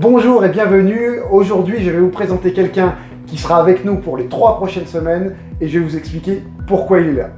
Bonjour et bienvenue. Aujourd'hui, je vais vous présenter quelqu'un qui sera avec nous pour les trois prochaines semaines et je vais vous expliquer pourquoi il est là.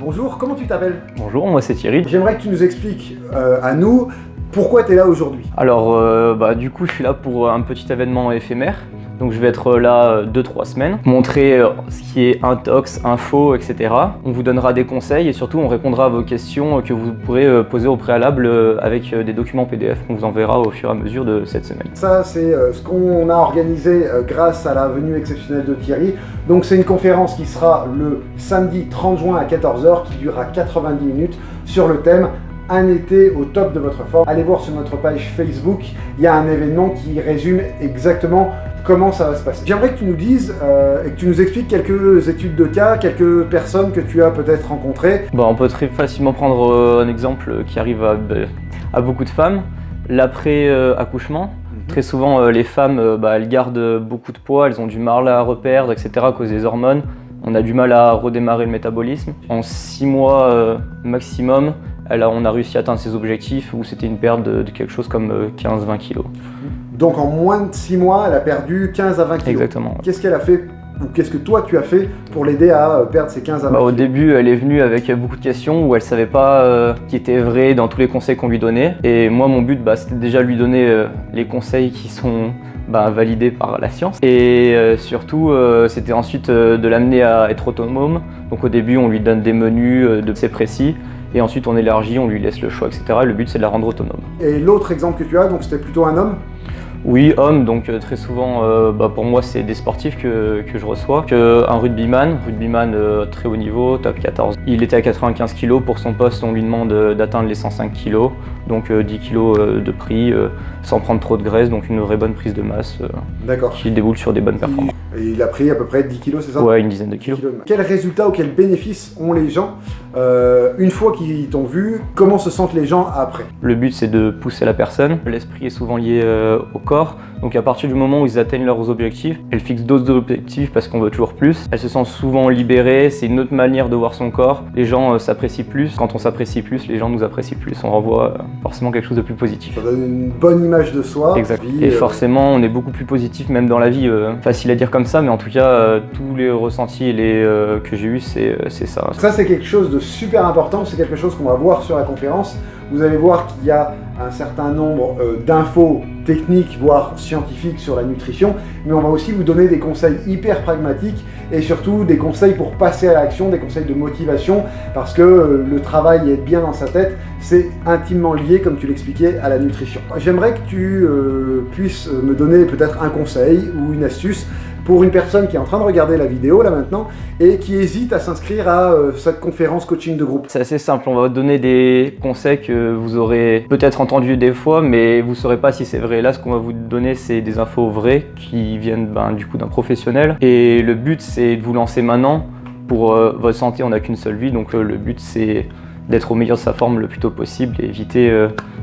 Bonjour, comment tu t'appelles? Bonjour, moi c'est Thierry. J'aimerais que tu nous expliques euh, à nous pourquoi tu es là aujourd'hui. Alors, euh, bah, du coup, je suis là pour un petit événement éphémère. Donc je vais être là 2-3 euh, semaines, montrer euh, ce qui est intox, info, etc. On vous donnera des conseils et surtout on répondra à vos questions que vous pourrez euh, poser au préalable avec des documents PDF qu'on vous enverra au fur et à mesure de cette semaine. Ça c'est ce qu'on a organisé grâce à la venue exceptionnelle de Thierry. Donc c'est une conférence qui sera le samedi 30 juin à 14h qui durera 90 minutes sur le thème un été au top de votre forme. Allez voir sur notre page Facebook, il y a un événement qui résume exactement comment ça va se passer. J'aimerais que tu nous dises euh, et que tu nous expliques quelques études de cas, quelques personnes que tu as peut-être rencontrées. Bon, on peut très facilement prendre euh, un exemple qui arrive à, bah, beaucoup de femmes, l'après-accouchement. Mhm. Très souvent, euh, les femmes, bah, elles gardent beaucoup de poids, elles ont du mal à reperdre, etc. à cause des hormones. On a du mal à redémarrer le métabolisme. En 6 mois maximum, on a réussi à atteindre ses objectifs où c'était une perte de, quelque chose comme 15-20 kilos. Donc en moins de 6 mois, elle a perdu 15 à 20 kilos. Exactement. Qu'est-ce qu'elle a fait ou qu'est-ce que toi tu as fait pour l'aider à euh, perdre ces 15 à 20 bah, Au début, elle est venue avec beaucoup de questions où elle savait pas euh, qui était vrai dans tous les conseils qu'on lui donnait. Et moi, mon but, bah, c'était déjà lui donner euh, les conseils qui sont bah, validés par la science. Et surtout, c'était ensuite de l'amener à être autonome. Donc au début, on lui donne des menus de c'est précis. Et ensuite, on élargit, on lui laisse le choix, etc. le but, c'est de la rendre autonome. Et l'autre exemple que tu as, donc c'était plutôt un homme? Oui, homme, donc euh, très souvent, euh, bah, pour moi, c'est des sportifs que, je reçois. un rugbyman, rugbyman euh, très haut niveau, top 14. Il était à 95 kg pour son poste, on lui demande d'atteindre les 105 kg, donc 10 kg de prix, sans prendre trop de graisse, donc une vraie bonne prise de masse qui déboule sur des bonnes performances. Et il a pris à peu près 10 kg, c'est ça? Ouais, une dizaine de kilos. Quels résultats ou quels bénéfices ont les gens une fois qu'ils t'ont vu Comment se sentent les gens après? Le but, c'est de pousser la personne. L'esprit est souvent lié au corps donc à partir du moment où ils atteignent leurs objectifs, elles fixent d'autres objectifs parce qu'on veut toujours plus. Elles se sentent souvent libérées, c'est une autre manière de voir son corps. Les gens euh, s'apprécient plus. Quand on s'apprécie plus, les gens nous apprécient plus. On renvoie euh, forcément quelque chose de plus positif. Ça donne une bonne image de soi. Exact. Et euh, forcément, on est beaucoup plus positif même dans la vie. facile à dire comme ça, mais en tout cas, tous les ressentis les, que j'ai eus, c'est ça. Ça, c'est quelque chose de super important. C'est quelque chose qu'on va voir sur la conférence. Vous allez voir qu'il y a un certain nombre d'infos techniques, voire scientifiques sur la nutrition, mais on va aussi vous donner des conseils hyper pragmatiques et surtout des conseils pour passer à l'action, des conseils de motivation, parce que euh, le travail et être bien dans sa tête, c'est intimement lié, comme tu l'expliquais, à la nutrition. J'aimerais que tu euh, puisses me donner peut-être un conseil ou une astuce pour une personne qui est en train de regarder la vidéo là maintenant et qui hésite à s'inscrire à euh, cette conférence coaching de groupe C'est assez simple, on va vous donner des conseils que vous aurez peut-être entendu des fois mais vous ne saurez pas si c'est vrai. Là ce qu'on va vous donner c'est des infos vraies qui viennent ben, du coup d'un professionnel et le but c'est de vous lancer maintenant. Pour euh, votre santé on n'a qu'une seule vie donc euh, le but c'est d'être au meilleur de sa forme le plus tôt possible et éviter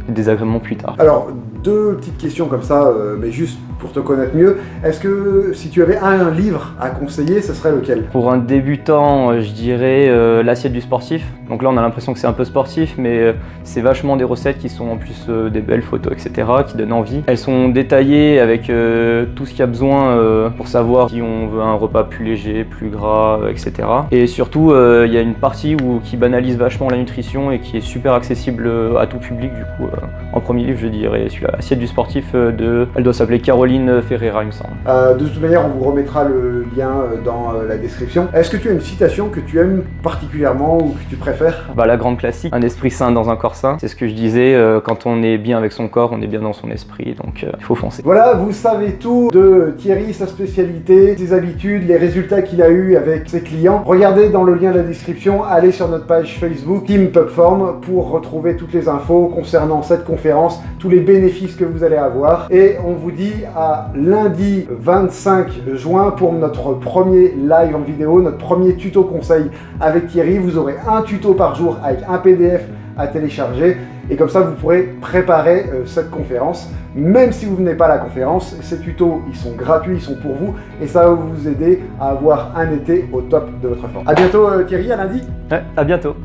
des désagréments plus tard. Alors deux petites questions comme ça mais juste pour te connaître mieux. Est-ce que si tu avais un livre à conseiller, ce serait lequel? Pour un débutant, euh, je dirais euh, l'assiette du sportif. Donc là, on a l'impression que c'est un peu sportif, mais euh, c'est vachement des recettes qui sont en plus des belles photos, etc., qui donnent envie. Elles sont détaillées avec tout ce qu'il y a besoin pour savoir si on veut un repas plus léger, plus gras, etc. Et surtout, il y a une partie qui banalise vachement la nutrition et qui est super accessible à tout public. Du coup, en premier livre, je dirais celui-là, Assiette du sportif de... Elle doit s'appeler Caroline Ferreira, il me semble. Euh, de toute manière, on vous remettra le lien euh, dans euh, la description. Est-ce que tu as une citation que tu aimes particulièrement ou que tu préfères? Bah, La grande classique, un esprit sain dans un corps sain. C'est ce que je disais, quand on est bien avec son corps, on est bien dans son esprit, donc il faut foncer. Voilà, vous savez tout de Thierry, sa spécialité, ses habitudes, les résultats qu'il a eu avec ses clients. Regardez dans le lien de la description, allez sur notre page Facebook Team Pubform pour retrouver toutes les infos concernant cette conférence, tous les bénéfices que vous allez avoir. Et on vous dit à lundi 25 juin pour notre premier live en vidéo, notre premier tuto conseil avec Thierry. Vous aurez un tuto par jour avec un PDF à télécharger et comme ça vous pourrez préparer euh, cette conférence. Même si vous venez pas à la conférence, ces tutos ils sont gratuits, ils sont pour vous et ça va vous aider à avoir un été au top de votre forme. A bientôt euh, Thierry, à lundi à bientôt